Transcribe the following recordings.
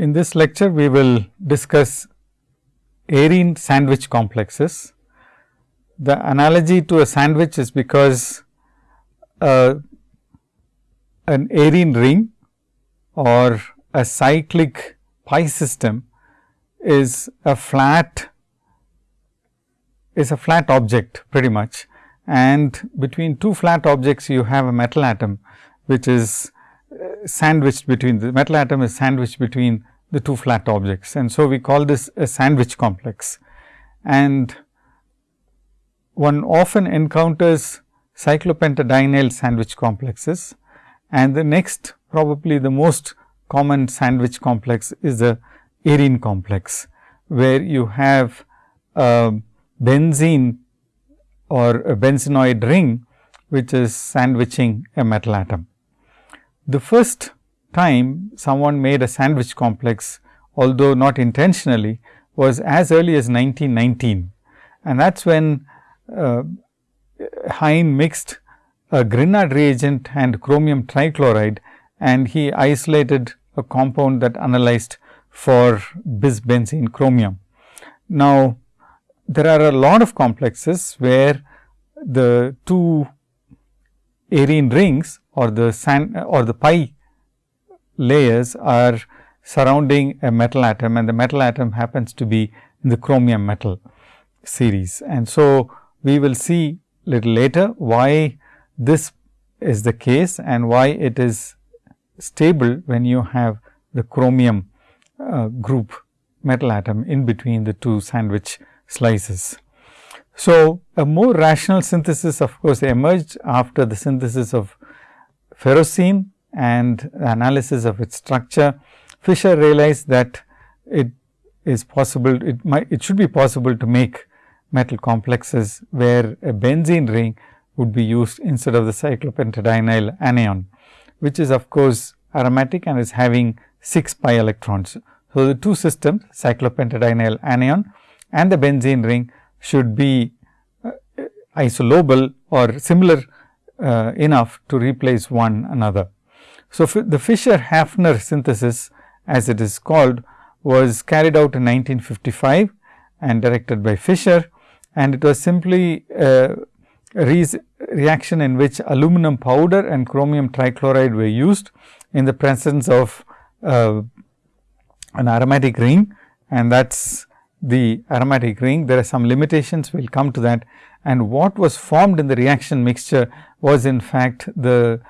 In this lecture, we will discuss arene sandwich complexes. The analogy to a sandwich is because uh, an arene ring or a cyclic pi system is a flat is a flat object pretty much and between two flat objects you have a metal atom which is sandwiched between the metal atom is sandwiched between the two flat objects. And so, we call this a sandwich complex and one often encounters cyclopentadienyl sandwich complexes and the next probably the most common sandwich complex is the arene complex, where you have a benzene or a benzenoid ring, which is sandwiching a metal atom. The first time someone made a sandwich complex, although not intentionally, was as early as 1919 and that is when uh, Hein mixed a Grignard reagent and chromium trichloride and he isolated a compound that analyzed for bisbenzene chromium. Now, there are a lot of complexes where the two arene rings or the sand or the pi layers are surrounding a metal atom and the metal atom happens to be in the chromium metal series. And so, we will see little later why this is the case and why it is stable when you have the chromium uh, group metal atom in between the two sandwich slices. So, a more rational synthesis of course, emerged after the synthesis of ferrocene and analysis of its structure, Fischer realized that it is possible, it might, it should be possible to make metal complexes, where a benzene ring would be used instead of the cyclopentadienyl anion, which is of course aromatic and is having 6 pi electrons. So, the two systems cyclopentadienyl anion and the benzene ring should be uh, isolobal or similar uh, enough to replace one another. So, the Fischer Hafner synthesis as it is called was carried out in 1955 and directed by Fischer and it was simply a re reaction in which aluminum powder and chromium trichloride were used in the presence of uh, an aromatic ring and that is the aromatic ring. There are some limitations, we will come to that and what was formed in the reaction mixture was in fact the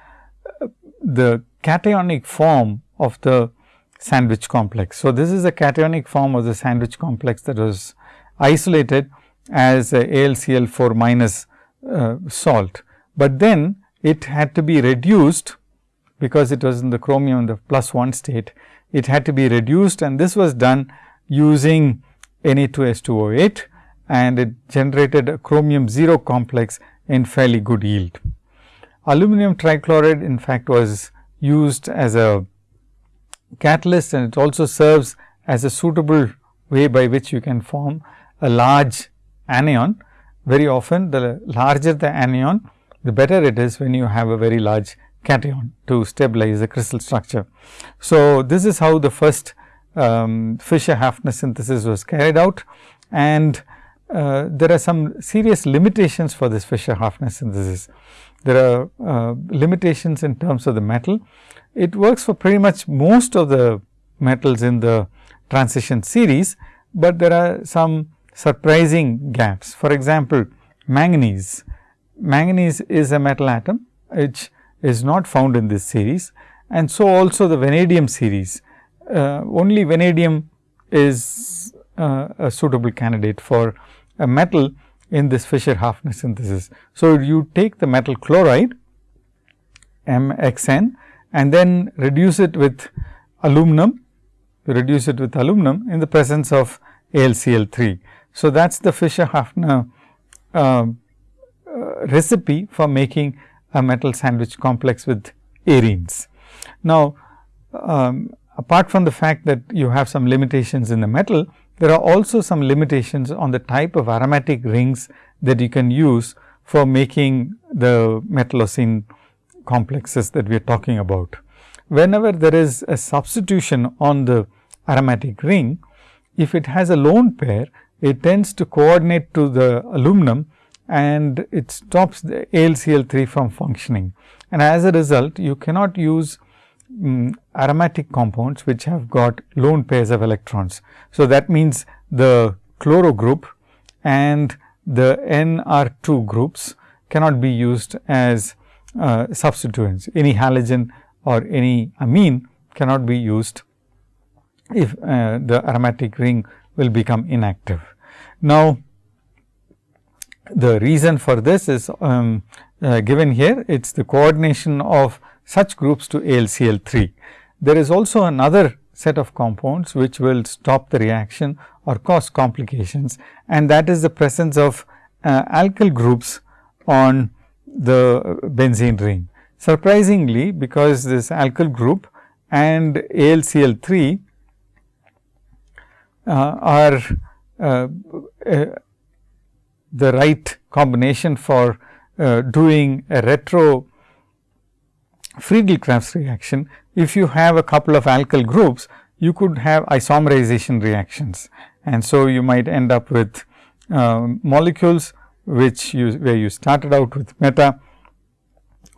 the cationic form of the sandwich complex. So, this is a cationic form of the sandwich complex that was isolated as AlCl 4 minus uh, salt, but then it had to be reduced because it was in the chromium in the plus 1 state. It had to be reduced and this was done using Na2S2O8 and it generated a chromium 0 complex in fairly good yield. Aluminum trichloride in fact was used as a catalyst and it also serves as a suitable way by which you can form a large anion. Very often the larger the anion, the better it is when you have a very large cation to stabilize the crystal structure. So, this is how the first um, Fischer Hafner synthesis was carried out and uh, there are some serious limitations for this Fischer Hafner synthesis. There are uh, limitations in terms of the metal. It works for pretty much most of the metals in the transition series, but there are some surprising gaps. For example, manganese. Manganese is a metal atom which is not found in this series and so also the vanadium series. Uh, only vanadium is uh, a suitable candidate for a metal in this Fischer Hafner synthesis. So, you take the metal chloride MXN and then reduce it with aluminum, you reduce it with aluminum in the presence of AlCl3. So, that is the Fischer Hafner uh, uh, recipe for making a metal sandwich complex with arenes. Now, um, apart from the fact that you have some limitations in the metal, there are also some limitations on the type of aromatic rings that you can use for making the metallocene complexes that we are talking about. Whenever there is a substitution on the aromatic ring, if it has a lone pair, it tends to coordinate to the aluminum and it stops the AlCl3 from functioning. And as a result, you cannot use um, aromatic compounds which have got lone pairs of electrons. So, that means the chloro group and the NR2 groups cannot be used as uh, substituents. Any halogen or any amine cannot be used if uh, the aromatic ring will become inactive. Now, the reason for this is um, uh, given here, it is the coordination of such groups to AlCl3. There is also another set of compounds which will stop the reaction or cause complications and that is the presence of uh, alkyl groups on the benzene ring. Surprisingly, because this alkyl group and AlCl3 uh, are uh, uh, the right combination for uh, doing a retro Friedel-Crafts reaction. If you have a couple of alkyl groups, you could have isomerization reactions. And so, you might end up with uh, molecules which you where you started out with meta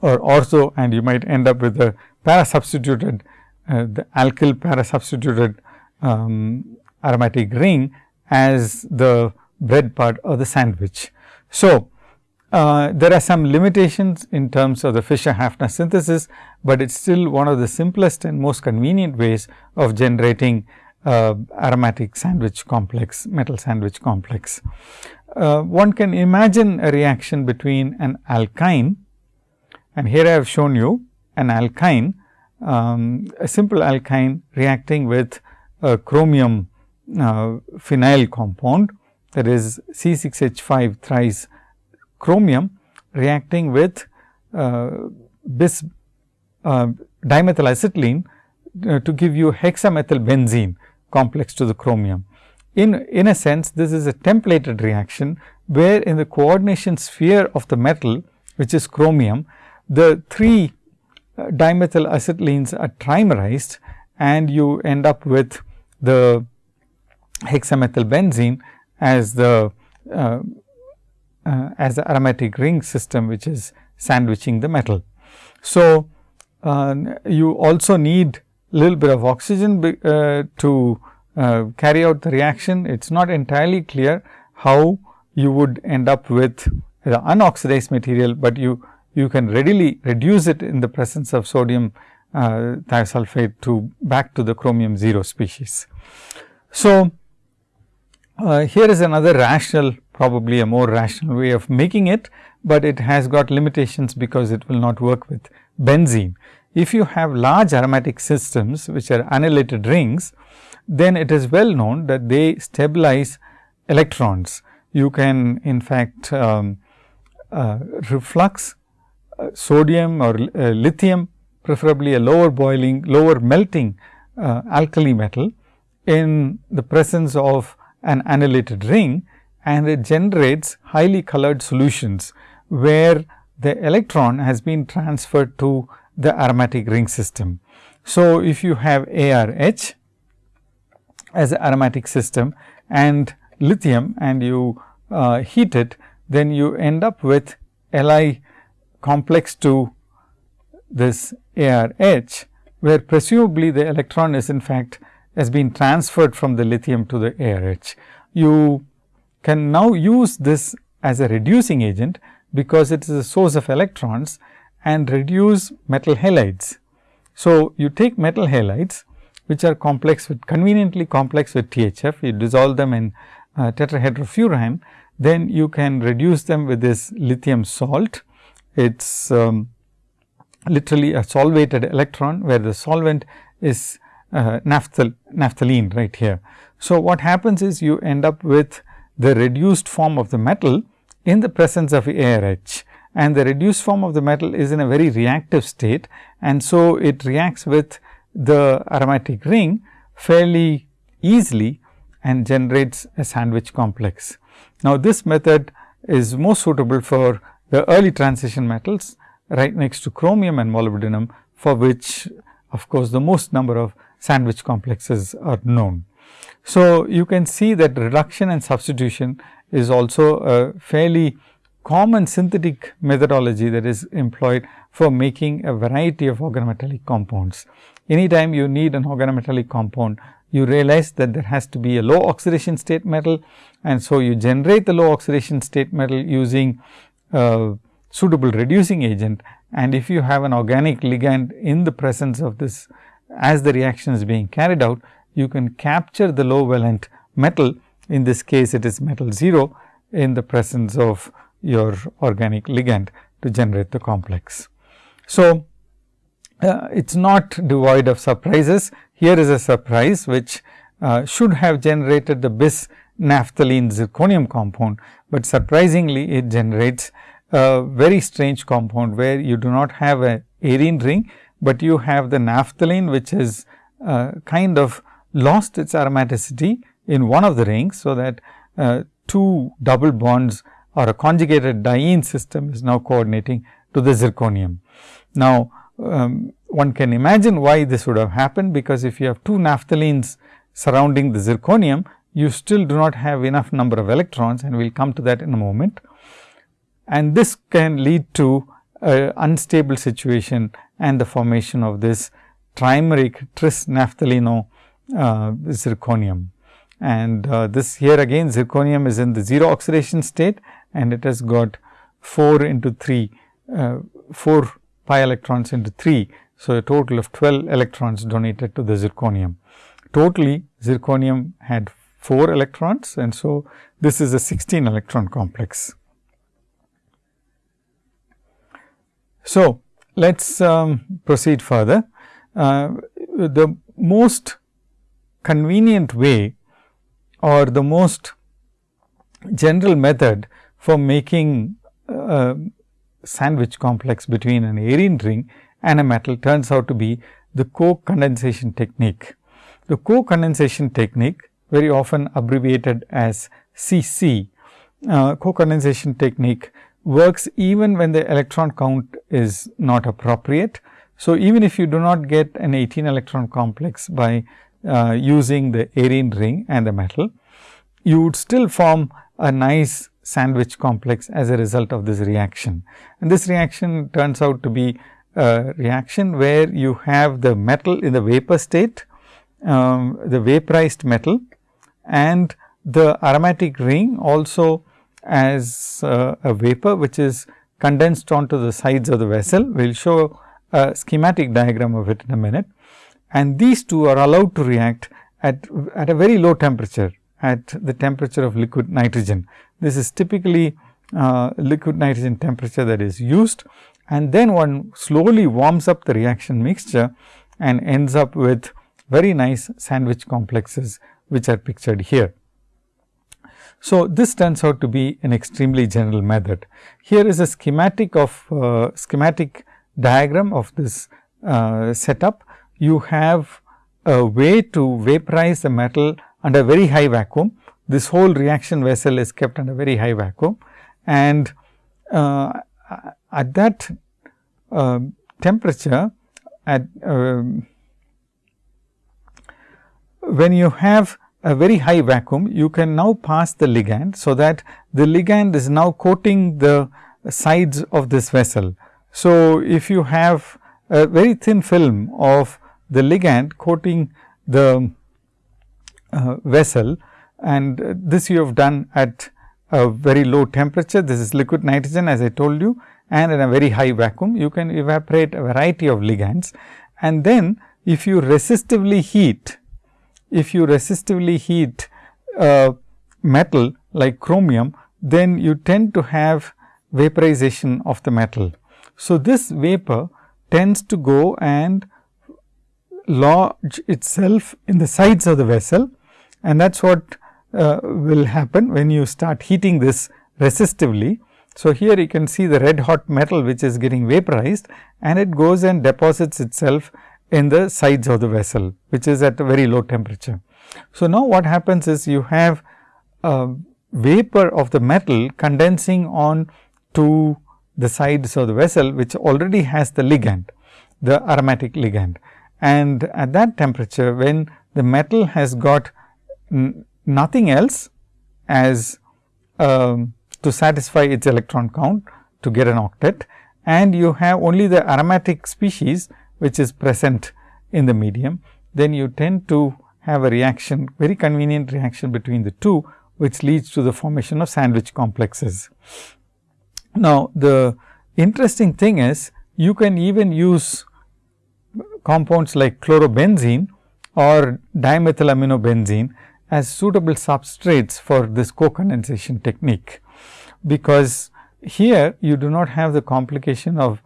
or ortho and you might end up with a para substituted uh, the alkyl para substituted um, aromatic ring as the bread part of the sandwich. So, uh, there are some limitations in terms of the Fischer-Hafner synthesis, but it is still one of the simplest and most convenient ways of generating uh, aromatic sandwich complex, metal sandwich complex. Uh, one can imagine a reaction between an alkyne and here I have shown you an alkyne, um, a simple alkyne reacting with a chromium uh, phenyl compound that is C6H5 thrice chromium reacting with uh, bis uh, dimethyl acetylene uh, to give you hexamethyl benzene complex to the chromium. In, in a sense, this is a templated reaction, where in the coordination sphere of the metal, which is chromium, the three uh, dimethyl acetylenes are trimerized and you end up with the hexamethyl benzene as the uh, uh, as the aromatic ring system which is sandwiching the metal. So, uh, you also need a little bit of oxygen be, uh, to uh, carry out the reaction. It is not entirely clear how you would end up with the unoxidized material, but you you can readily reduce it in the presence of sodium uh, thiosulfate to back to the chromium 0 species. So, uh, here is another rational probably a more rational way of making it, but it has got limitations because it will not work with benzene. If you have large aromatic systems which are annelated rings, then it is well known that they stabilize electrons. You can in fact um, uh, reflux uh, sodium or uh, lithium preferably a lower boiling lower melting uh, alkali metal in the presence of an annelated ring and it generates highly colored solutions, where the electron has been transferred to the aromatic ring system. So, if you have ARH as an aromatic system and lithium and you uh, heat it, then you end up with Li complex to this ARH, where presumably the electron is in fact has been transferred from the lithium to the ARH. You can now use this as a reducing agent, because it is a source of electrons and reduce metal halides. So, you take metal halides which are complex with conveniently complex with THF, you dissolve them in uh, tetrahydrofuran, then you can reduce them with this lithium salt. It is um, literally a solvated electron, where the solvent is uh, naphthal, naphthalene right here. So, what happens is you end up with the reduced form of the metal in the presence of ARH and the reduced form of the metal is in a very reactive state and so it reacts with the aromatic ring fairly easily and generates a sandwich complex. Now, this method is most suitable for the early transition metals right next to chromium and molybdenum for which of course, the most number of sandwich complexes are known. So, you can see that reduction and substitution is also a fairly common synthetic methodology that is employed for making a variety of organometallic compounds. Anytime you need an organometallic compound, you realize that there has to be a low oxidation state metal and so you generate the low oxidation state metal using suitable reducing agent and if you have an organic ligand in the presence of this as the reaction is being carried out, you can capture the low valent metal in this case it is metal 0 in the presence of your organic ligand to generate the complex. So, uh, it is not devoid of surprises. Here is a surprise which uh, should have generated the bis naphthalene zirconium compound, but surprisingly it generates a very strange compound where you do not have a arene ring, but you have the naphthalene which is uh, kind of lost its aromaticity in one of the rings. So, that uh, two double bonds or a conjugated diene system is now coordinating to the zirconium. Now, um, one can imagine why this would have happened, because if you have two naphthalenes surrounding the zirconium, you still do not have enough number of electrons and we will come to that in a moment. And this can lead to a unstable situation and the formation of this trimeric tris naphthaleno uh, zirconium. And uh, this here again zirconium is in the 0 oxidation state and it has got 4 into 3, uh, 4 pi electrons into 3. So, a total of 12 electrons donated to the zirconium. Totally zirconium had 4 electrons and so this is a 16 electron complex. So, let us um, proceed further. Uh, the most convenient way or the most general method for making a sandwich complex between an arene ring and a metal turns out to be the co-condensation technique. The co-condensation technique very often abbreviated as CC, uh, co-condensation technique works even when the electron count is not appropriate. So, even if you do not get an 18 electron complex by uh, using the arene ring and the metal, you would still form a nice sandwich complex as a result of this reaction. And this reaction turns out to be a reaction where you have the metal in the vapor state, um, the vaporized metal and the aromatic ring also as uh, a vapor which is condensed onto the sides of the vessel. We will show a schematic diagram of it in a minute. And these two are allowed to react at, at a very low temperature at the temperature of liquid nitrogen. This is typically uh, liquid nitrogen temperature that is used and then one slowly warms up the reaction mixture and ends up with very nice sandwich complexes which are pictured here. So, this turns out to be an extremely general method. Here is a schematic of uh, schematic diagram of this uh, setup. You have a way to vaporize the metal under very high vacuum. This whole reaction vessel is kept under very high vacuum and uh, at that uh, temperature at um, when you have a very high vacuum, you can now pass the ligand. So, that the ligand is now coating the sides of this vessel. So, if you have a very thin film of the ligand coating the uh, vessel and this you have done at a very low temperature. This is liquid nitrogen as I told you and in a very high vacuum you can evaporate a variety of ligands and then if you resistively heat if you resistively heat uh, metal like chromium, then you tend to have vaporization of the metal. So, this vapor tends to go and lodge itself in the sides of the vessel and that is what uh, will happen when you start heating this resistively. So, here you can see the red hot metal which is getting vaporized and it goes and deposits itself in the sides of the vessel, which is at a very low temperature. So, now what happens is you have a vapor of the metal condensing on to the sides of the vessel, which already has the ligand, the aromatic ligand. And at that temperature when the metal has got nothing else as um, to satisfy its electron count to get an octet and you have only the aromatic species which is present in the medium, then you tend to have a reaction very convenient reaction between the two which leads to the formation of sandwich complexes. Now, the interesting thing is you can even use compounds like chlorobenzene or dimethylaminobenzene as suitable substrates for this co-condensation technique, because here you do not have the complication of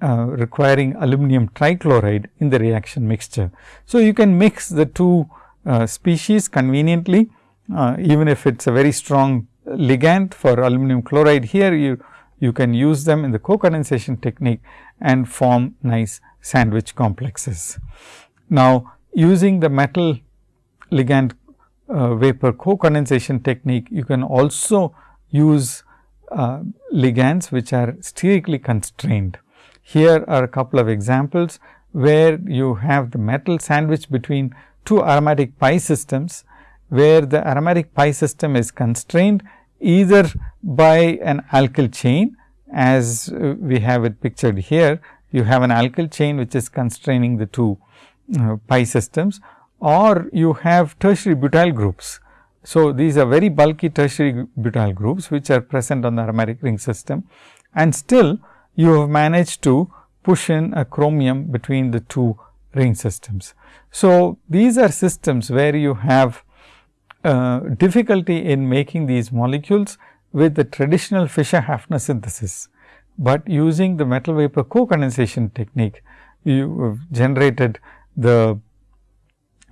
uh, requiring aluminum trichloride in the reaction mixture. So, you can mix the two uh, species conveniently uh, even if it is a very strong ligand for aluminum chloride here you you can use them in the co-condensation technique and form nice sandwich complexes. Now, using the metal ligand uh, vapor co-condensation technique, you can also use uh, ligands which are sterically constrained. Here are a couple of examples where you have the metal sandwich between two aromatic pi systems, where the aromatic pi system is constrained either by an alkyl chain as uh, we have it pictured here. You have an alkyl chain which is constraining the two uh, pi systems or you have tertiary butyl groups. So, these are very bulky tertiary butyl groups which are present on the aromatic ring system and still you have managed to push in a chromium between the two ring systems. So, these are systems where you have uh, difficulty in making these molecules with the traditional Fischer-Hafner synthesis, but using the metal vapor co-condensation technique, you generated the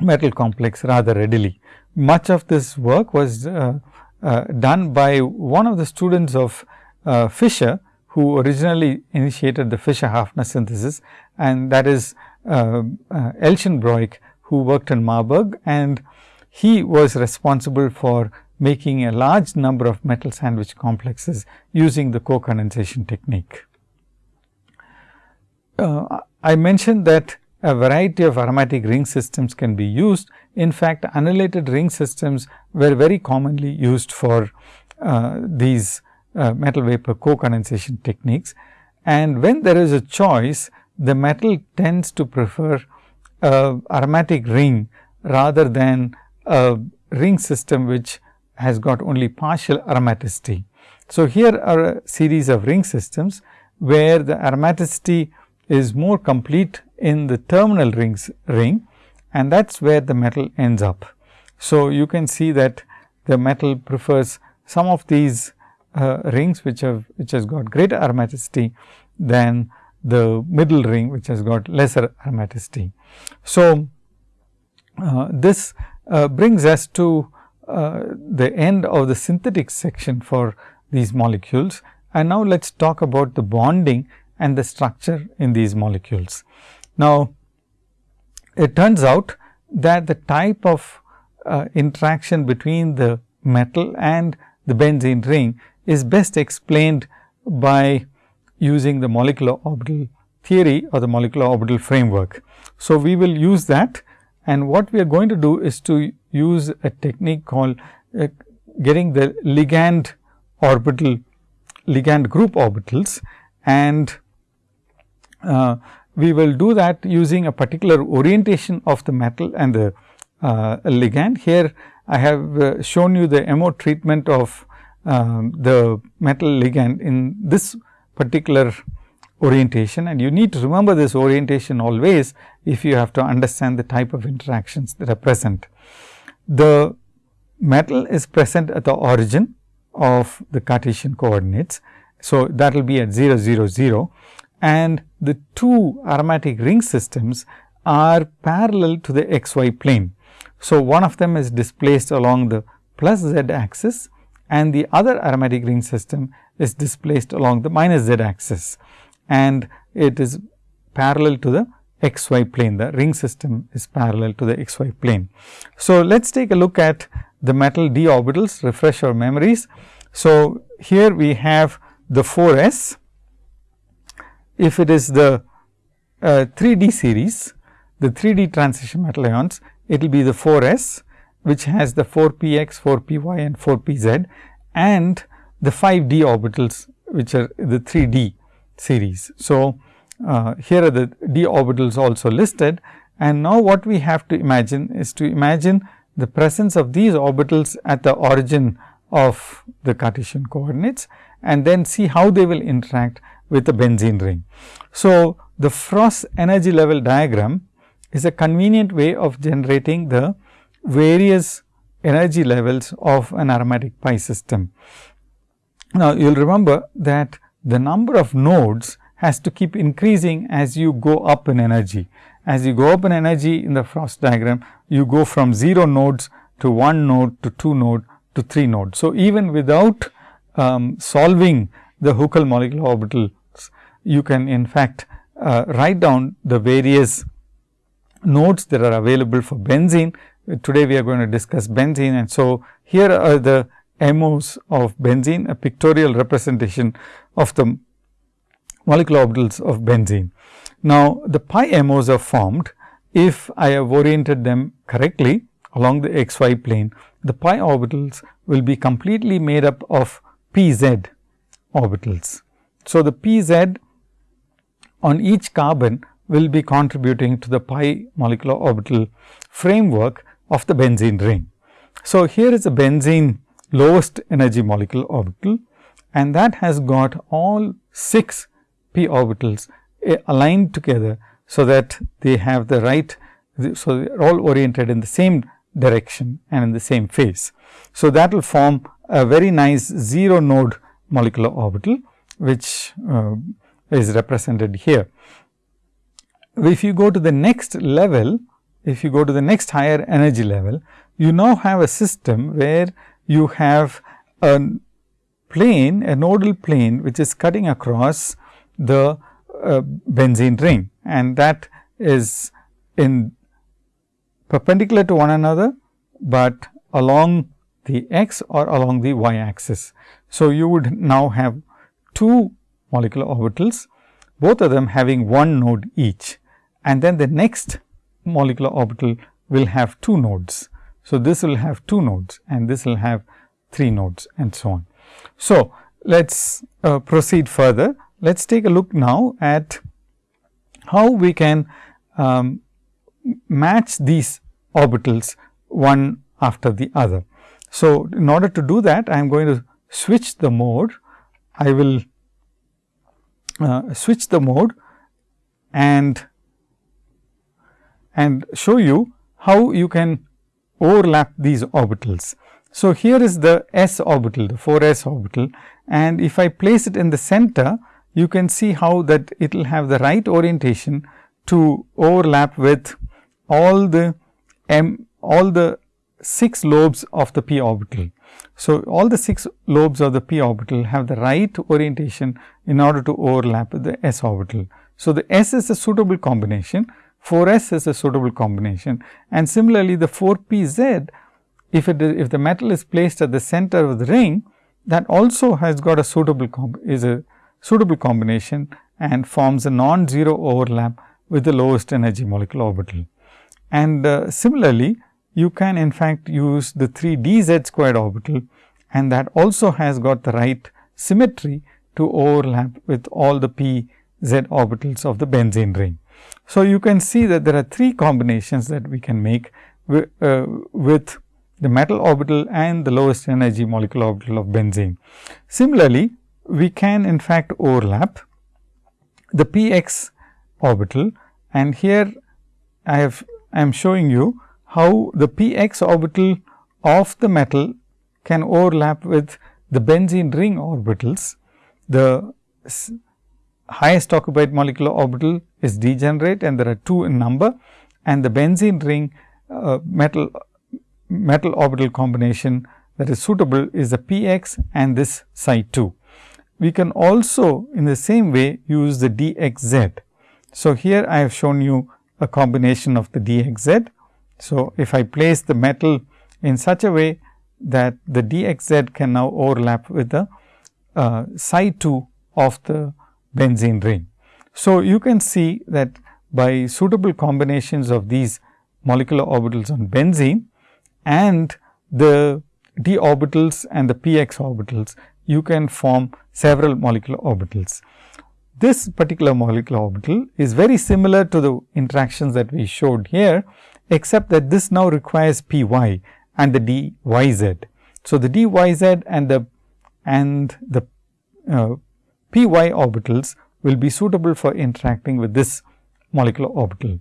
metal complex rather readily. Much of this work was uh, uh, done by one of the students of uh, Fischer, who originally initiated the Fischer-Hafner synthesis and that is uh, uh, Elschenbroich, who worked in Marburg and he was responsible for making a large number of metal sandwich complexes using the co-condensation technique. Uh, I mentioned that a variety of aromatic ring systems can be used. In fact, annelated ring systems were very commonly used for uh, these uh, metal vapor co-condensation techniques. And when there is a choice, the metal tends to prefer aromatic ring rather than a ring system which has got only partial aromaticity. So, here are a series of ring systems where the aromaticity is more complete in the terminal rings ring and that is where the metal ends up. So, you can see that the metal prefers some of these uh, rings which have which has got greater aromaticity than the middle ring which has got lesser aromaticity. So, uh, this uh, brings us to uh, the end of the synthetic section for these molecules. And now, let us talk about the bonding and the structure in these molecules. Now, it turns out that the type of uh, interaction between the metal and the benzene ring is best explained by using the molecular orbital theory or the molecular orbital framework. So, we will use that and what we are going to do is to use a technique called uh, getting the ligand orbital ligand group orbitals and uh, we will do that using a particular orientation of the metal and the uh, ligand. Here I have uh, shown you the MO treatment of um, the metal ligand in this particular orientation and you need to remember this orientation always if you have to understand the type of interactions that are present. The metal is present at the origin of the Cartesian coordinates. So, that will be at 0 0 0 and the two aromatic ring systems are parallel to the xy plane. So, one of them is displaced along the plus z axis and the other aromatic ring system is displaced along the minus z axis and it is parallel to the xy plane. The ring system is parallel to the xy plane. So, let us take a look at the metal d orbitals, refresh our memories. So, here we have the 4 s if it is the uh, 3D series, the 3D transition metal ions, it will be the 4 s which has the 4 p x, 4 p y and 4 p z and the 5 d orbitals which are the 3 d series. So, uh, here are the d orbitals also listed and now what we have to imagine is to imagine the presence of these orbitals at the origin of the Cartesian coordinates and then see how they will interact with the benzene ring. So, the Frost energy level diagram is a convenient way of generating the various energy levels of an aromatic pi system. Now, you will remember that the number of nodes has to keep increasing as you go up in energy. As you go up in energy in the Frost diagram, you go from 0 nodes to 1 node to 2 node to 3 nodes. So, even without um, solving the Huckel molecular orbitals, you can in fact uh, write down the various nodes that are available for benzene. Today, we are going to discuss benzene and so here are the MOs of benzene, a pictorial representation of the molecular orbitals of benzene. Now, the pi MOs are formed if I have oriented them correctly along the x y plane, the pi orbitals will be completely made up of p z orbitals. So, the p z on each carbon will be contributing to the pi molecular orbital framework of the benzene ring. So, here is a benzene lowest energy molecular orbital and that has got all 6 p orbitals eh, aligned together. So, that they have the right, so they are all oriented in the same direction and in the same phase. So, that will form a very nice 0 node molecular orbital, which uh, is represented here. If you go to the next level, if you go to the next higher energy level, you now have a system where you have a plane, a nodal plane, which is cutting across the uh, benzene ring and that is in perpendicular to one another, but along the x or along the y axis. So, you would now have two molecular orbitals, both of them having one node each and then the next molecular orbital will have two nodes. So, this will have two nodes and this will have three nodes and so on. So, let us uh, proceed further. Let us take a look now at how we can um, match these orbitals one after the other. So, in order to do that I am going to switch the mode. I will uh, switch the mode and and show you how you can overlap these orbitals. So, here is the s orbital the 4 s orbital and if I place it in the center you can see how that it will have the right orientation to overlap with all the m all the 6 lobes of the p orbital. So, all the 6 lobes of the p orbital have the right orientation in order to overlap with the s orbital. So, the s is a suitable combination 4 s is a suitable combination and similarly the 4 p z if it is if the metal is placed at the center of the ring that also has got a suitable is a suitable combination and forms a non-zero overlap with the lowest energy molecular orbital. And uh, similarly, you can in fact use the 3 d z squared orbital and that also has got the right symmetry to overlap with all the p z orbitals of the benzene ring. So, you can see that there are three combinations that we can make uh, with the metal orbital and the lowest energy molecular orbital of benzene. Similarly, we can in fact overlap the p x orbital and here I have I am showing you how the p x orbital of the metal can overlap with the benzene ring orbitals. The highest occupied molecular orbital is degenerate and there are 2 in number and the benzene ring uh, metal metal orbital combination that is suitable is the p x and this psi 2. We can also in the same way use the d x z. So, here I have shown you a combination of the d x z. So, if I place the metal in such a way that the d x z can now overlap with the uh, psi 2 of the benzene ring. So, you can see that by suitable combinations of these molecular orbitals on benzene and the d orbitals and the px orbitals, you can form several molecular orbitals. This particular molecular orbital is very similar to the interactions that we showed here, except that this now requires p y and the d y z. So, the d y z and the and the uh, p y orbitals will be suitable for interacting with this molecular orbital.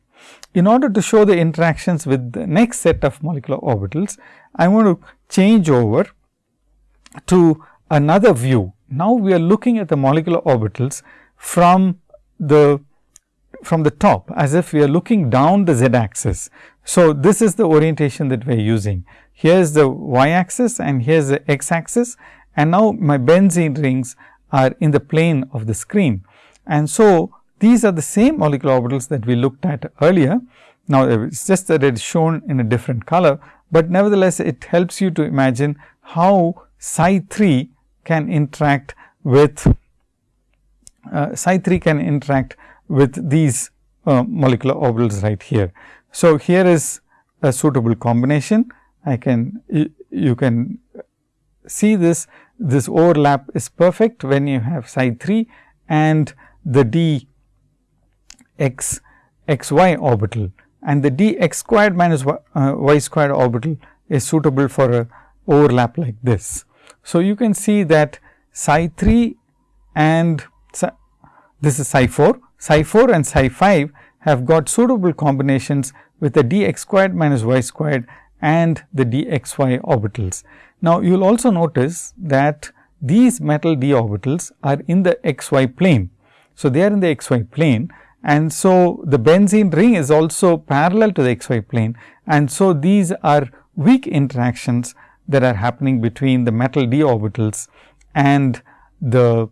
In order to show the interactions with the next set of molecular orbitals, I want to change over to another view. Now, we are looking at the molecular orbitals from the from the top as if we are looking down the z axis. So, this is the orientation that we are using. Here is the y axis and here is the x axis and now my benzene rings are in the plane of the screen. And so, these are the same molecular orbitals that we looked at earlier. Now, it is just that it is shown in a different color, but nevertheless it helps you to imagine how psi 3 can interact with uh, psi 3 can interact with these uh, molecular orbitals right here. So, here is a suitable combination. I can you can see this this overlap is perfect when you have psi 3 and the d x x y orbital and the d x squared minus y, uh, y squared orbital is suitable for a overlap like this. So, you can see that psi 3 and psi, this is psi 4, psi 4 and psi 5 have got suitable combinations with the d x squared minus y squared and the d x y orbitals. Now, you will also notice that these metal d orbitals are in the x y plane. So, they are in the x y plane and so the benzene ring is also parallel to the x y plane and so these are weak interactions that are happening between the metal d orbitals and the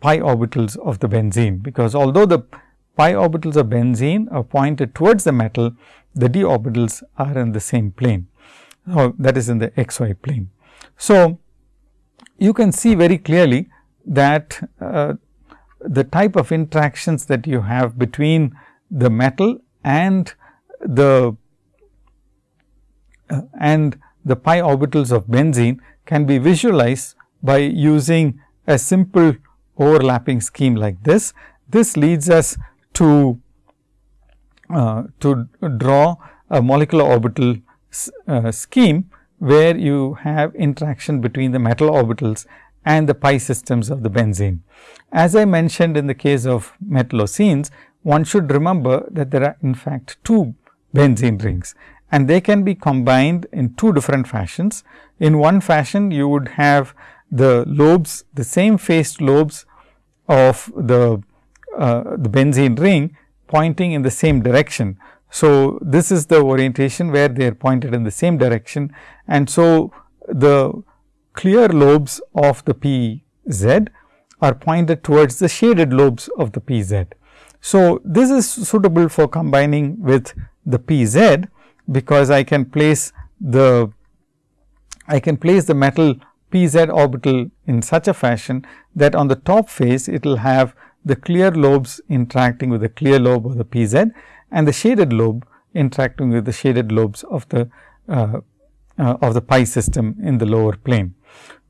pi orbitals of the benzene, because although the pi orbitals of benzene are pointed towards the metal, the d orbitals are in the same plane or that is in the x y plane. So, you can see very clearly that uh, the type of interactions that you have between the metal and the uh, and the pi orbitals of benzene can be visualized by using a simple overlapping scheme like this. This leads us to uh, to draw a molecular orbital uh, scheme where you have interaction between the metal orbitals and the pi systems of the benzene. As I mentioned in the case of metallocenes, one should remember that there are in fact two benzene rings and they can be combined in two different fashions. In one fashion, you would have the lobes, the same faced lobes of the, uh, the benzene ring pointing in the same direction. So, this is the orientation where they are pointed in the same direction and so the clear lobes of the P z are pointed towards the shaded lobes of the P z. So, this is suitable for combining with the P z, because I can place the I can place the metal P z orbital in such a fashion that on the top face it will have the clear lobes interacting with the clear lobe of the P z and the shaded lobe interacting with the shaded lobes of the uh, uh, of the pi system in the lower plane.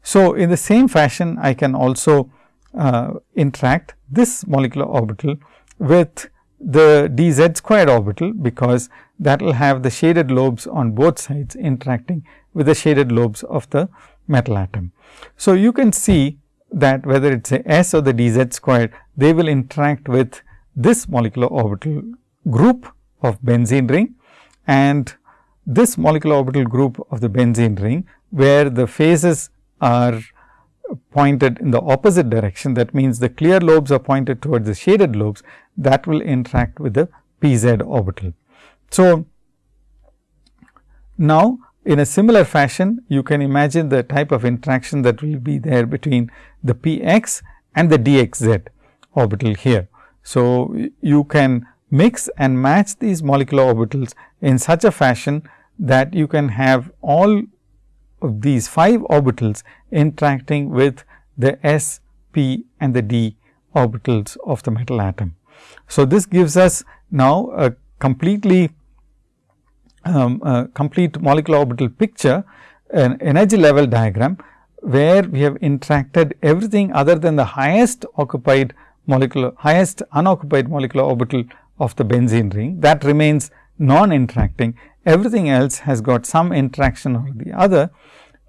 So, in the same fashion I can also uh, interact this molecular orbital with the d z squared orbital, because that will have the shaded lobes on both sides interacting with the shaded lobes of the metal atom. So, you can see that whether it is a s or the d z squared, they will interact with this molecular orbital group of benzene ring and this molecular orbital group of the benzene ring, where the phases are pointed in the opposite direction. That means, the clear lobes are pointed towards the shaded lobes that will interact with the p z orbital. So, now in a similar fashion, you can imagine the type of interaction that will be there between the p x and the d x z orbital here. So, you can mix and match these molecular orbitals in such a fashion that you can have all of these 5 orbitals interacting with the s, p and the d orbitals of the metal atom. So, this gives us now a completely um, a complete molecular orbital picture an energy level diagram, where we have interacted everything other than the highest occupied molecular highest unoccupied molecular orbital of the benzene ring that remains non interacting everything else has got some interaction or the other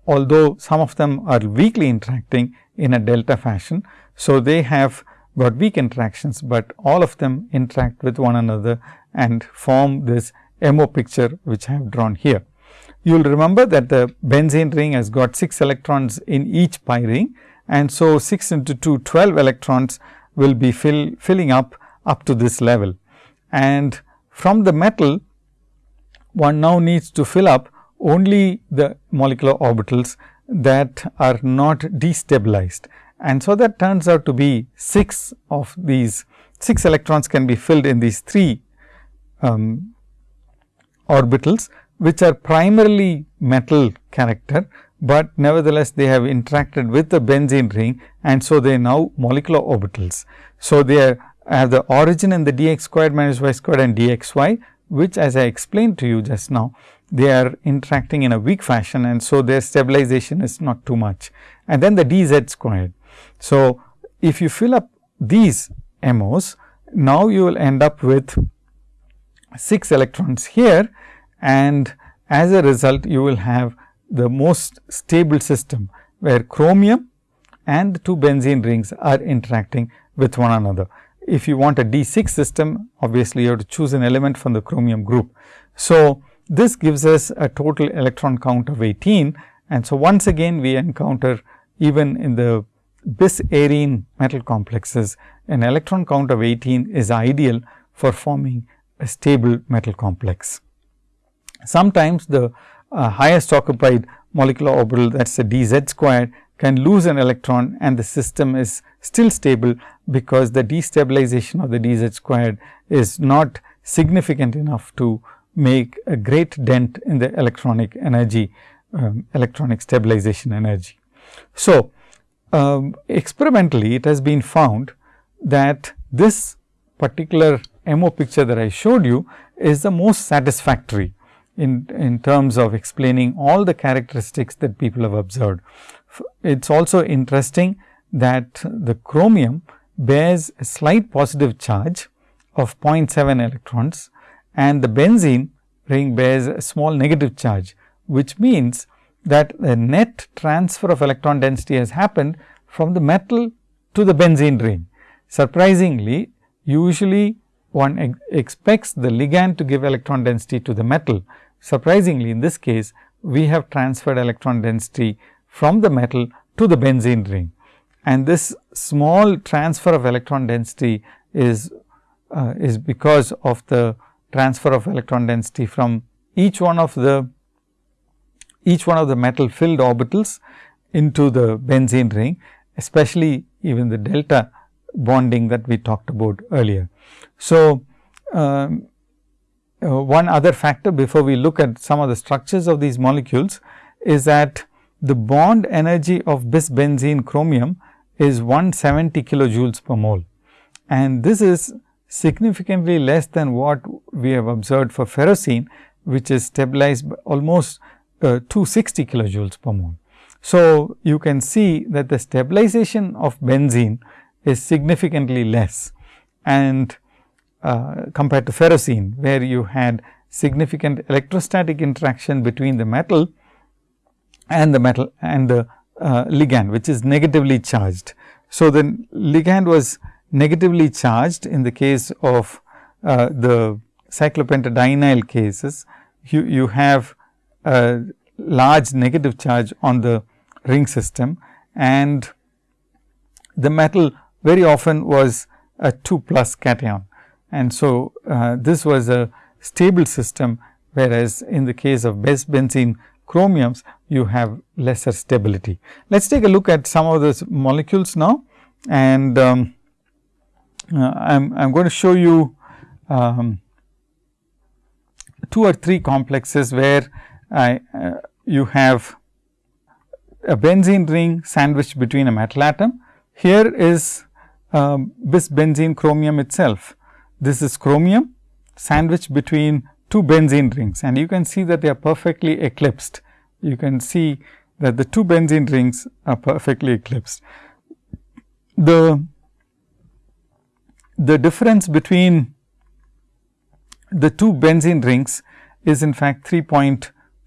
although some of them are weakly interacting in a delta fashion. So, they have got weak interactions, but all of them interact with one another and form this MO picture which I have drawn here. You will remember that the benzene ring has got 6 electrons in each pi ring and so 6 into 2 12 electrons will be fill, filling up up to this level. And from the metal one now needs to fill up only the molecular orbitals that are not destabilized. And so, that turns out to be 6 of these 6 electrons can be filled in these 3 um, orbitals, which are primarily metal character, but nevertheless they have interacted with the benzene ring and so they are now molecular orbitals. So, they have the origin in the dx squared minus y squared and dxy, which as I explained to you just now they are interacting in a weak fashion and so their stabilization is not too much and then the dz squared. So, if you fill up these MOs now you will end up with 6 electrons here and as a result you will have the most stable system where chromium and two benzene rings are interacting with one another. If you want a D6 system obviously you have to choose an element from the chromium group. So, this gives us a total electron count of 18 and so once again we encounter even in the bis arene metal complexes an electron count of 18 is ideal for forming a stable metal complex. Sometimes the uh, highest occupied molecular orbital that is the dz squared can lose an electron and the system is still stable because the destabilization of the dz squared is not significant enough to make a great dent in the electronic energy, um, electronic stabilization energy. So, um, experimentally it has been found that this particular MO picture that I showed you is the most satisfactory in, in terms of explaining all the characteristics that people have observed. It is also interesting that the chromium bears a slight positive charge of 0.7 electrons and the benzene ring bears a small negative charge, which means that the net transfer of electron density has happened from the metal to the benzene ring. Surprisingly, usually one ex expects the ligand to give electron density to the metal. Surprisingly, in this case, we have transferred electron density from the metal to the benzene ring. And this small transfer of electron density is, uh, is because of the transfer of electron density from each one of the each one of the metal filled orbitals into the benzene ring, especially even the delta bonding that we talked about earlier. So, um, uh, one other factor before we look at some of the structures of these molecules is that the bond energy of bis benzene chromium is 170 kilojoules per mole and this is significantly less than what we have observed for ferrocene, which is stabilized almost uh, 260 kilojoules per mole. So, you can see that the stabilization of benzene is significantly less and uh, compared to ferrocene, where you had significant electrostatic interaction between the metal and the metal and the uh, ligand, which is negatively charged. So, the ligand was negatively charged in the case of uh, the cyclopentadienyl cases, you, you have a large negative charge on the ring system and the metal very often was a 2 plus cation. And so, uh, this was a stable system, whereas in the case of benzene chromiums, you have lesser stability. Let us take a look at some of those molecules now and um, uh, I am going to show you um, two or three complexes where I, uh, you have a benzene ring sandwiched between a metal atom. Here is um, this benzene chromium itself this is chromium sandwiched between two benzene rings and you can see that they are perfectly eclipsed. You can see that the two benzene rings are perfectly eclipsed. The, the difference between the two benzene rings is in fact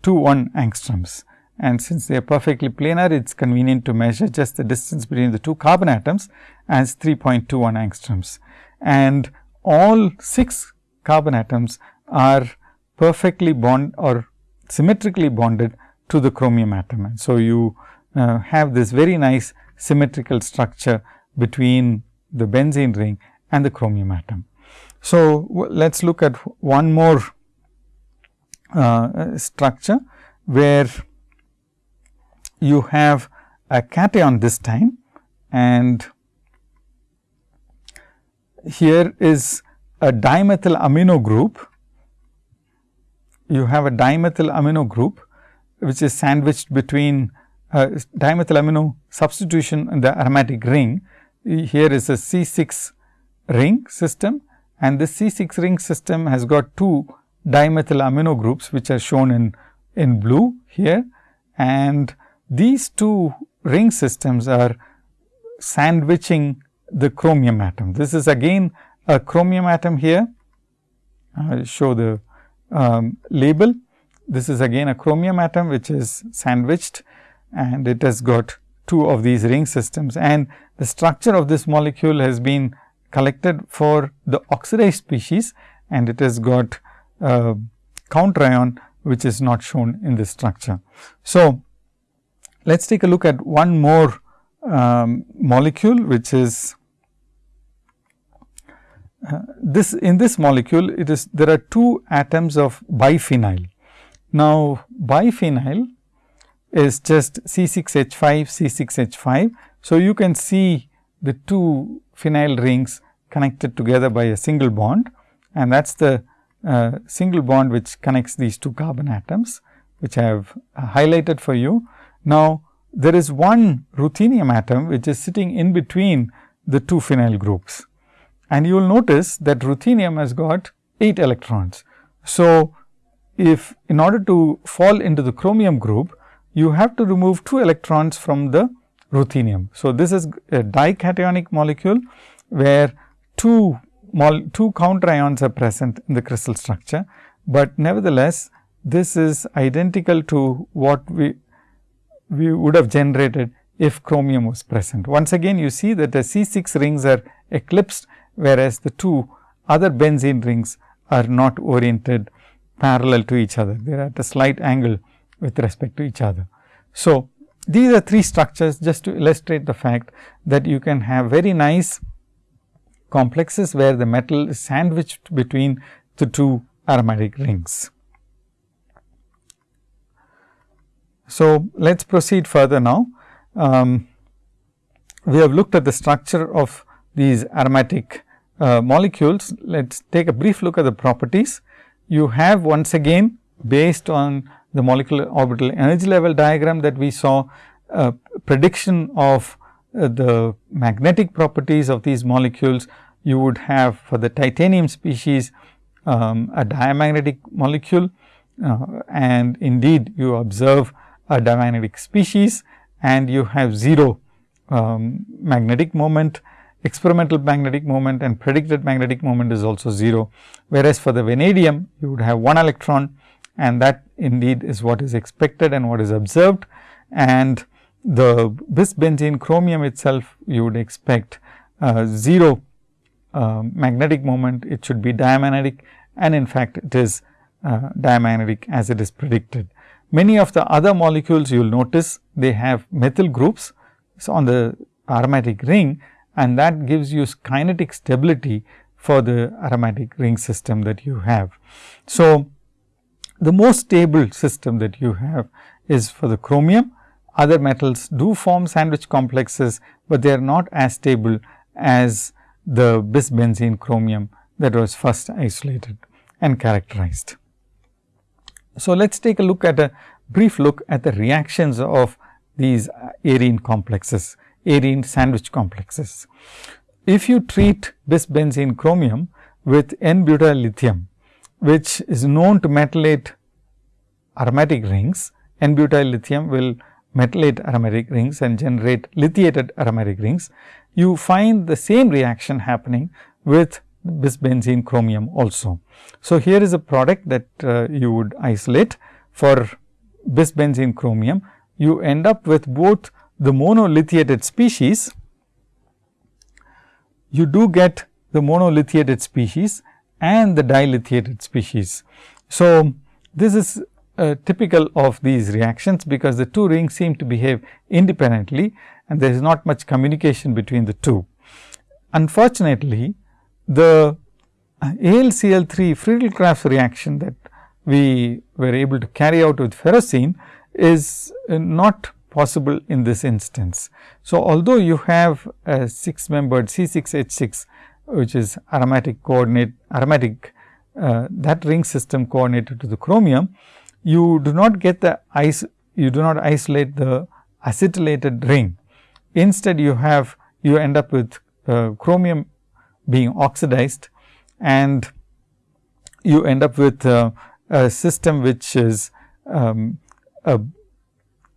3.21 angstroms and since they are perfectly planar it is convenient to measure just the distance between the two carbon atoms as 3.21 angstroms. And all 6 carbon atoms are perfectly bond or symmetrically bonded to the chromium atom. And so, you uh, have this very nice symmetrical structure between the benzene ring and the chromium atom. So, let us look at one more uh, structure where you have a cation this time and here is a dimethyl amino group. You have a dimethyl amino group which is sandwiched between uh, dimethyl amino substitution in the aromatic ring. Here is a C 6 ring system and this C 6 ring system has got two dimethyl amino groups which are shown in, in blue here and these two ring systems are sandwiching the chromium atom. This is again a chromium atom here. I will show the um, label. This is again a chromium atom which is sandwiched and it has got two of these ring systems and the structure of this molecule has been collected for the oxidized species and it has got uh, counter ion which is not shown in this structure. So, let us take a look at one more um, molecule which is uh, this in this molecule it is there are two atoms of biphenyl. Now, biphenyl is just C 6 H 5 C 6 H 5. So, you can see the two phenyl rings connected together by a single bond and that is the uh, single bond which connects these two carbon atoms which I have uh, highlighted for you. Now, there is one ruthenium atom which is sitting in between the two phenyl groups. And you will notice that ruthenium has got 8 electrons. So, if in order to fall into the chromium group, you have to remove 2 electrons from the ruthenium. So, this is a dicationic molecule, where two, two counter ions are present in the crystal structure, but nevertheless, this is identical to what we we would have generated if chromium was present. Once again you see that the C 6 rings are eclipsed, whereas the two other benzene rings are not oriented parallel to each other. They are at a slight angle with respect to each other. So, these are three structures just to illustrate the fact that you can have very nice complexes where the metal is sandwiched between the two aromatic rings. So, let us proceed further now. Um, we have looked at the structure of these aromatic uh, molecules. Let us take a brief look at the properties. You have once again based on the molecular orbital energy level diagram that we saw a prediction of uh, the magnetic properties of these molecules. You would have for the titanium species um, a diamagnetic molecule uh, and indeed you observe a diamagnetic species and you have 0 um, magnetic moment, experimental magnetic moment and predicted magnetic moment is also 0. Whereas, for the vanadium you would have 1 electron and that indeed is what is expected and what is observed and the bis benzene chromium itself you would expect uh, 0 uh, magnetic moment, it should be diamagnetic and in fact, it is uh, diamagnetic as it is predicted. Many of the other molecules you will notice they have methyl groups so on the aromatic ring and that gives you kinetic stability for the aromatic ring system that you have. So, the most stable system that you have is for the chromium. Other metals do form sandwich complexes, but they are not as stable as the bis benzene chromium that was first isolated and characterized. So, let us take a look at a brief look at the reactions of these arene complexes, arene sandwich complexes. If you treat bis benzene chromium with N-butyl lithium, which is known to metallate aromatic rings. N-butyl lithium will metallate aromatic rings and generate lithiated aromatic rings. You find the same reaction happening with bisbenzene chromium also. So, here is a product that uh, you would isolate for bisbenzene chromium. You end up with both the monolithiated species, you do get the monolithiated species and the dilithiated species. So, this is uh, typical of these reactions, because the two rings seem to behave independently and there is not much communication between the two. Unfortunately, the AlCl3 Friedel-Crafts reaction that we were able to carry out with ferrocene is uh, not possible in this instance. So, although you have a 6 membered C6H6 which is aromatic coordinate aromatic uh, that ring system coordinated to the chromium, you do not get the ice you do not isolate the acetylated ring. Instead, you have you end up with uh, chromium being oxidized and you end up with uh, a system which is um, a,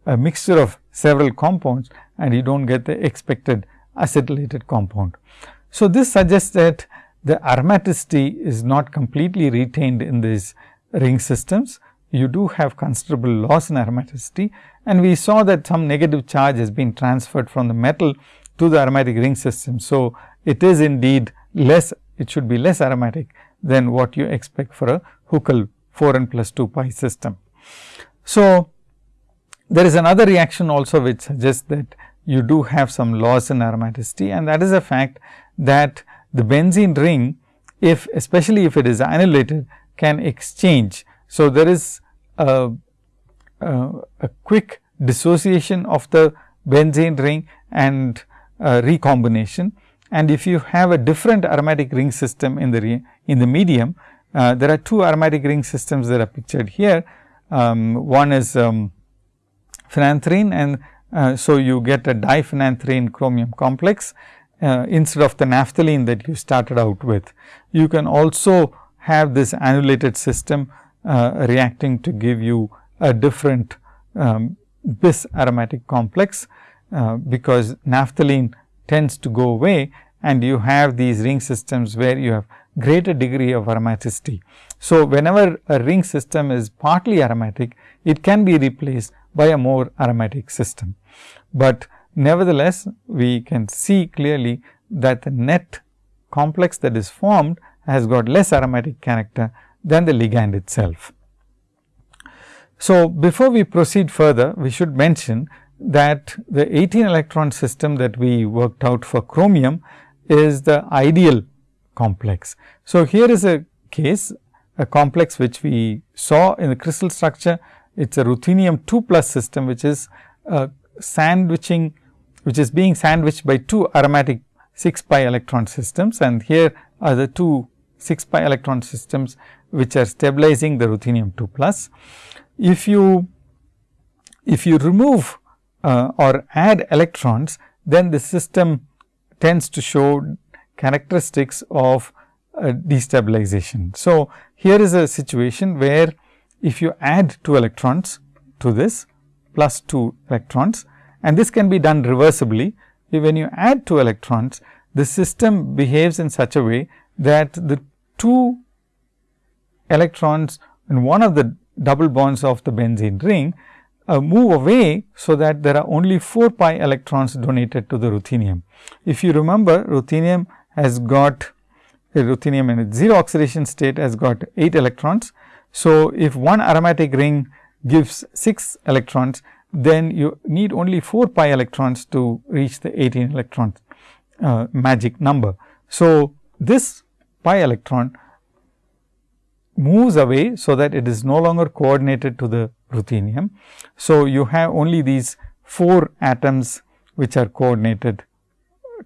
a mixture of several compounds and you do not get the expected acetylated compound. So, this suggests that the aromaticity is not completely retained in these ring systems. You do have considerable loss in aromaticity and we saw that some negative charge has been transferred from the metal to the aromatic ring system. So, it is indeed less it should be less aromatic than what you expect for a Huckel 4 n plus 2 pi system. So, there is another reaction also which suggests that you do have some loss in aromaticity and that is a fact that the benzene ring if especially if it is annelated can exchange. So, there is a, a, quick dissociation of the benzene ring and recombination and if you have a different aromatic ring system in the in the medium, uh, there are two aromatic ring systems that are pictured here. Um, one is um, phenanthrene and uh, so you get a diphenanthrene chromium complex uh, instead of the naphthalene that you started out with. You can also have this annelated system uh, reacting to give you a different um, bis aromatic complex, uh, because naphthalene tends to go away and you have these ring systems where you have greater degree of aromaticity. So, whenever a ring system is partly aromatic, it can be replaced by a more aromatic system. But nevertheless, we can see clearly that the net complex that is formed has got less aromatic character than the ligand itself. So, before we proceed further, we should mention that the 18 electron system that we worked out for chromium is the ideal complex. So, here is a case a complex which we saw in the crystal structure. It is a ruthenium 2 plus system which is uh, sandwiching which is being sandwiched by two aromatic 6 pi electron systems and here are the two 6 pi electron systems which are stabilizing the ruthenium 2 plus. If you if you remove uh, or add electrons, then the system tends to show characteristics of uh, destabilization. So, here is a situation where if you add 2 electrons to this plus 2 electrons and this can be done reversibly. When you add 2 electrons, the system behaves in such a way that the 2 electrons in one of the double bonds of the benzene ring uh, move away, so that there are only 4 pi electrons donated to the ruthenium. If you remember ruthenium has got a ruthenium in its 0 oxidation state has got 8 electrons. So, if one aromatic ring gives 6 electrons, then you need only 4 pi electrons to reach the 18 electron uh, magic number. So, this pi electron moves away, so that it is no longer coordinated to the ruthenium. So, you have only these 4 atoms which are coordinated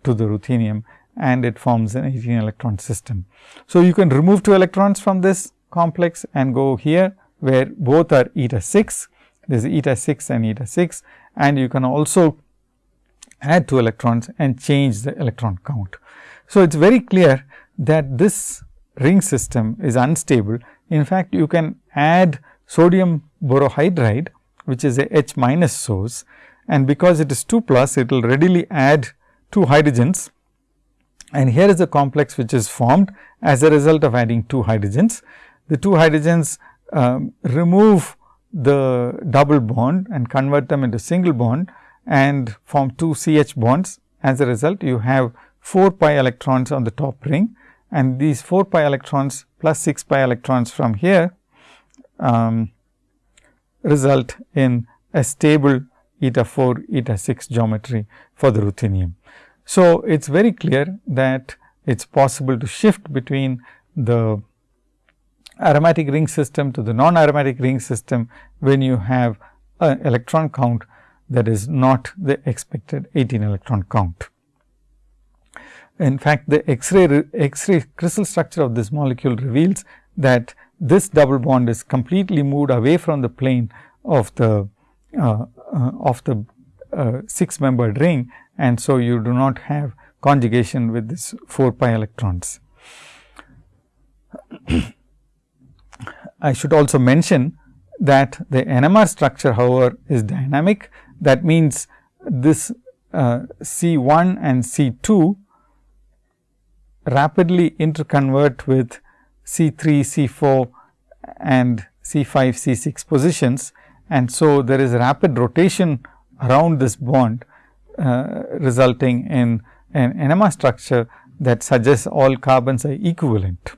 to the ruthenium and it forms an 18 electron system. So, you can remove 2 electrons from this complex and go here where both are eta 6, there is eta 6 and eta 6 and you can also add 2 electrons and change the electron count. So, it is very clear that this ring system is unstable. In fact, you can add sodium borohydride which is a H minus source and because it is 2 plus it will readily add 2 hydrogens and here is a complex which is formed as a result of adding 2 hydrogens. The 2 hydrogens um, remove the double bond and convert them into single bond and form 2 CH bonds. As a result, you have 4 pi electrons on the top ring and these 4 pi electrons plus 6 pi electrons from here um, result in a stable eta 4 eta 6 geometry for the ruthenium. So, it is very clear that it is possible to shift between the aromatic ring system to the non aromatic ring system when you have an electron count that is not the expected 18 electron count. In fact, the X-ray X-ray crystal structure of this molecule reveals that this double bond is completely moved away from the plane of the uh, uh, of the uh, 6 membered ring and so you do not have conjugation with this 4 pi electrons. I should also mention that the NMR structure however, is dynamic that means this uh, C 1 and C 2 rapidly interconvert with C 3, C 4 and C 5, C 6 positions. And so, there is rapid rotation around this bond uh, resulting in an NMR structure that suggests all carbons are equivalent.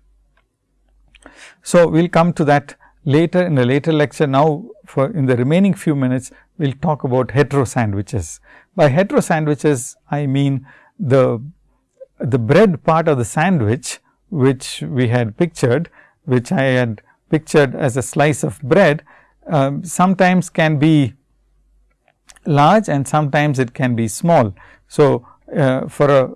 So, we will come to that later in a later lecture. Now, for in the remaining few minutes, we will talk about hetero sandwiches. By hetero sandwiches, I mean the, the bread part of the sandwich, which we had pictured, which I had pictured as a slice of bread, um, sometimes can be large and sometimes it can be small. So, uh, for a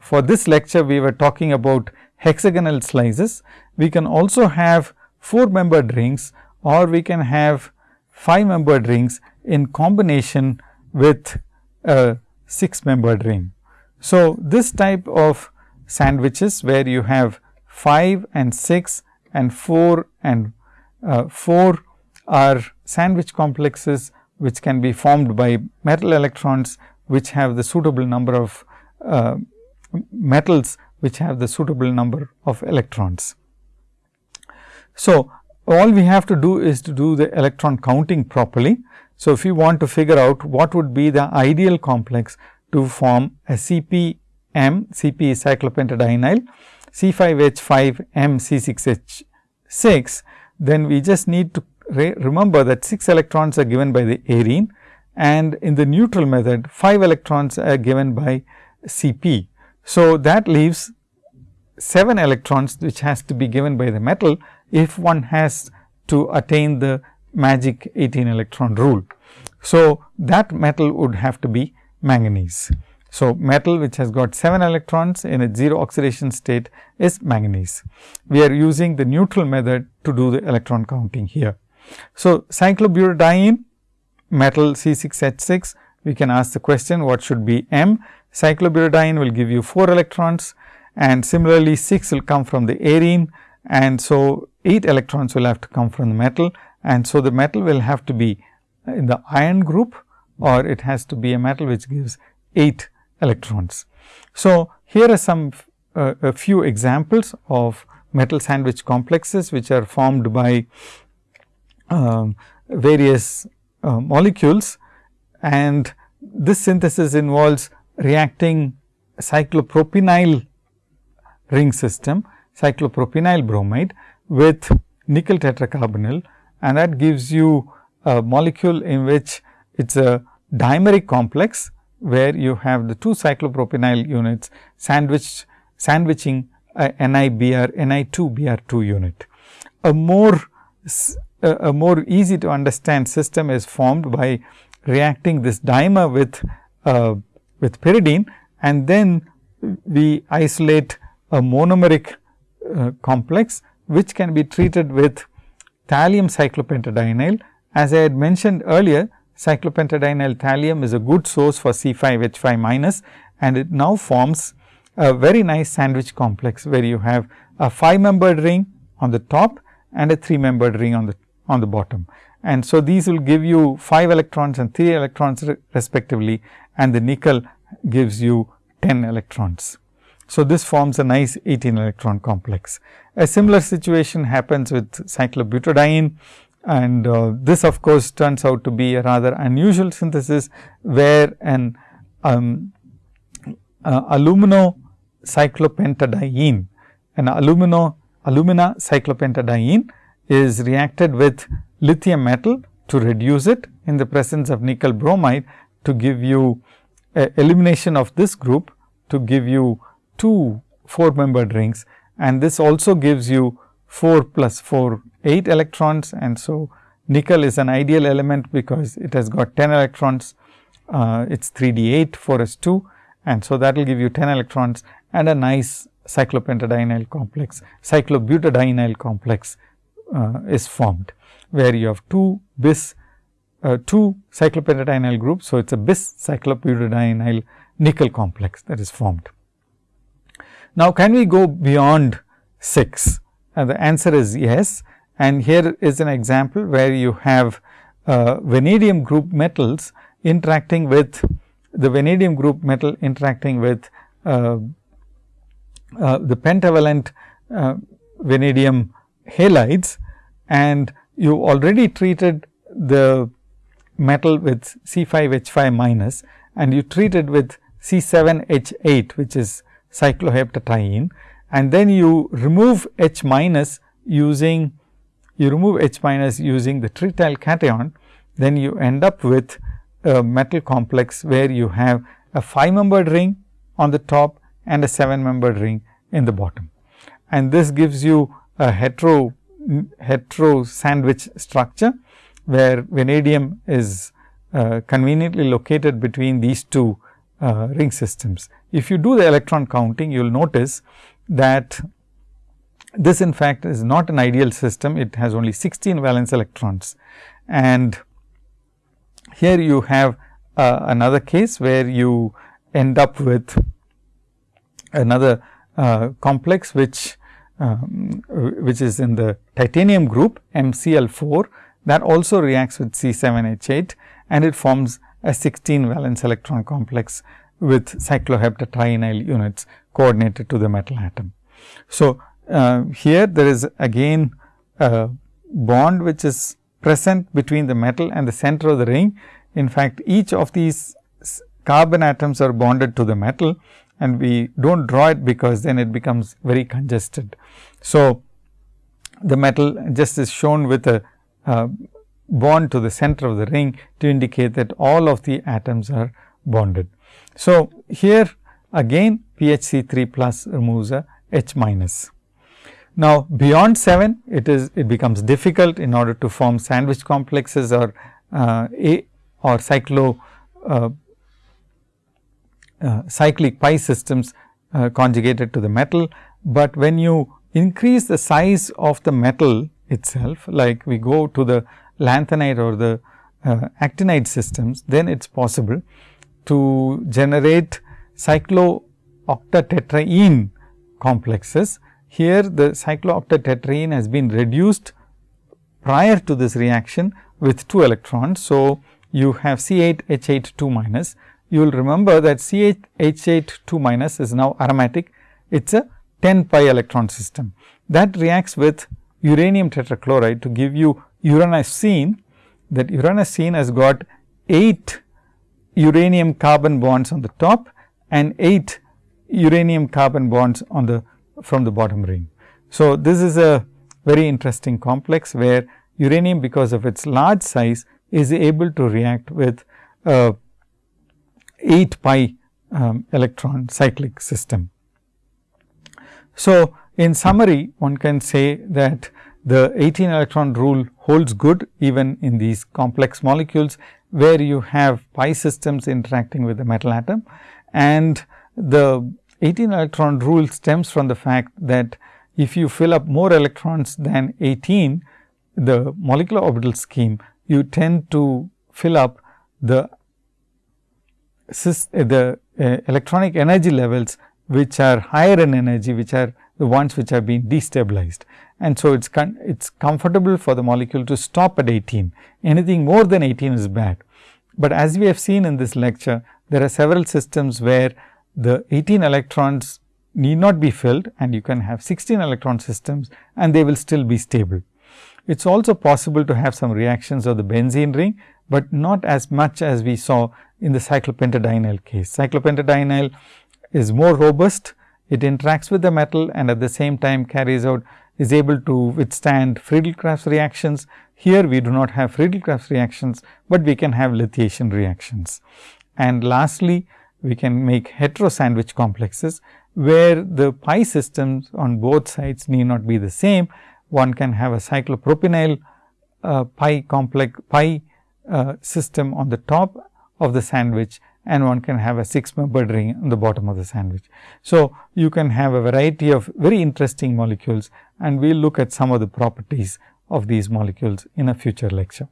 for this lecture we were talking about hexagonal slices. We can also have 4 membered rings or we can have 5 membered rings in combination with a 6 membered ring. So, this type of sandwiches where you have 5 and 6 and 4 and uh, 4 are sandwich complexes which can be formed by metal electrons which have the suitable number of uh, metals which have the suitable number of electrons. So, all we have to do is to do the electron counting properly. So, if you want to figure out what would be the ideal complex to form a CpM, Cp cyclopentadienyl, C5H5 M C6H6, then we just need to re remember that 6 electrons are given by the arene and in the neutral method 5 electrons are given by Cp. So, that leaves 7 electrons which has to be given by the metal if one has to attain the magic 18 electron rule. So, that metal would have to be manganese. So, metal which has got 7 electrons in a 0 oxidation state is manganese. We are using the neutral method to do the electron counting here. So, cyclobutadiene metal C6H6 we can ask the question what should be M. Cyclobutadiene will give you 4 electrons and similarly 6 will come from the arene and so 8 electrons will have to come from the metal and so the metal will have to be in the iron group or it has to be a metal which gives 8 electrons. So, here are some uh, a few examples of metal sandwich complexes which are formed by um, various uh, molecules and this synthesis involves reacting cyclopropenyl ring system cyclopropenyl bromide with nickel tetracarbonyl and that gives you a molecule in which it is a dimeric complex where you have the two cyclopropenyl units sandwiched sandwiching a NiBr Ni2Br2 unit. A more a, a more easy to understand system is formed by reacting this dimer with uh, with pyridine and then we isolate a monomeric uh, complex which can be treated with thallium cyclopentadienyl. As I had mentioned earlier, cyclopentadienyl thallium is a good source for C5H5 minus and it now forms a very nice sandwich complex, where you have a 5 membered ring on the top and a 3 membered ring on the on the bottom. And so, these will give you 5 electrons and 3 electrons respectively and the nickel gives you 10 electrons. So, this forms a nice 18 electron complex. A similar situation happens with cyclobutadiene and uh, this of course, turns out to be a rather unusual synthesis, where an um, uh, alumino cyclopentadiene, an alumino alumina cyclopentadiene is reacted with lithium metal to reduce it in the presence of nickel bromide to give you elimination of this group to give you two 4 membered rings and this also gives you 4 plus 4 8 electrons and so nickel is an ideal element because it has got 10 electrons uh, it is 3 d 8 4 s 2 and so that will give you 10 electrons and a nice cyclopentadienyl complex cyclobutadienyl complex uh, is formed where you have 2 bis uh, 2 cyclopentadienyl groups. So, it is a bis cyclobutadienyl nickel complex that is formed. Now, can we go beyond 6? And the answer is yes. And here is an example where you have uh, vanadium group metals interacting with the vanadium group metal interacting with uh, uh, the pentavalent uh, vanadium halides and you already treated the metal with C 5 H 5 minus and you treat it with C 7 H 8 which is cycloheptadiene and then you remove H minus using you remove H minus using the trityl cation, then you end up with a metal complex where you have a 5 membered ring on the top and a 7 membered ring in the bottom. And this gives you a hetero hetero sandwich structure, where vanadium is uh, conveniently located between these two uh, ring systems. If you do the electron counting, you will notice that this in fact is not an ideal system, it has only 16 valence electrons. And here you have uh, another case where you end up with another uh, complex which um, which is in the titanium group MCl4 that also reacts with C7H8 and it forms a 16 valence electron complex with cycloheptatrienyl units coordinated to the metal atom. So, uh, here there is again a bond which is present between the metal and the center of the ring. In fact, each of these carbon atoms are bonded to the metal and we do not draw it because then it becomes very congested. So, the metal just is shown with a uh, bond to the center of the ring to indicate that all of the atoms are bonded. So, here again PHC 3 plus removes a H minus. Now, beyond 7 it is it becomes difficult in order to form sandwich complexes or uh, a or cyclo uh, uh, cyclic pi systems uh, conjugated to the metal, but when you increase the size of the metal itself like we go to the lanthanide or the uh, actinide systems, then it is possible to generate cyclooctatetraene complexes. Here the cyclooctatetraene has been reduced prior to this reaction with 2 electrons. So, you have C 8 H 8 2 minus. You will remember that C 8 H 8 2 minus is now aromatic. It is a 10 pi electron system that reacts with uranium tetrachloride to give you uranocene that uranocene has got 8 uranium carbon bonds on the top and 8 uranium carbon bonds on the from the bottom ring. So, this is a very interesting complex where uranium because of its large size is able to react with a 8 pi um, electron cyclic system. So, in summary one can say that the 18 electron rule holds good even in these complex molecules, where you have pi systems interacting with the metal atom. And the 18 electron rule stems from the fact that if you fill up more electrons than 18, the molecular orbital scheme, you tend to fill up the, the uh, electronic energy levels, which are higher in energy, which are the ones which have been destabilized. And so, it is it's comfortable for the molecule to stop at 18, anything more than 18 is bad. But as we have seen in this lecture, there are several systems where the 18 electrons need not be filled and you can have 16 electron systems and they will still be stable. It is also possible to have some reactions of the benzene ring, but not as much as we saw in the cyclopentadienyl case. Cyclopentadienyl is more robust, it interacts with the metal and at the same time carries out is able to withstand Friedel-Crafts reactions. Here we do not have Friedel-Crafts reactions, but we can have lithiation reactions. And lastly, we can make hetero sandwich complexes, where the pi systems on both sides need not be the same. One can have a cyclopropenyl uh, pi complex pi uh, system on the top of the sandwich and one can have a 6 membered ring on the bottom of the sandwich. So, you can have a variety of very interesting molecules and we will look at some of the properties of these molecules in a future lecture.